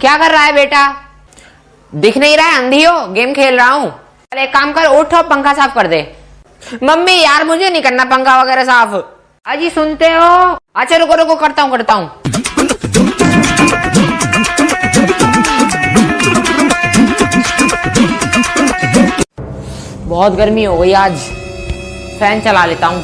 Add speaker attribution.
Speaker 1: क्या कर रहा है बेटा? दिख नहीं रहा है अंधी हो गेम खेल रहा हूँ। अरे एक काम कर, उठ और पंखा साफ़ कर दे। मम्मी, यार मुझे नहीं करना पंखा वगैरह साफ़। अजी, सुनते हो? अच्छा रुको रुको, करता हूँ करता हूँ। बहुत गर्मी हो गई आज। फ़ैन चला लेता हूँ।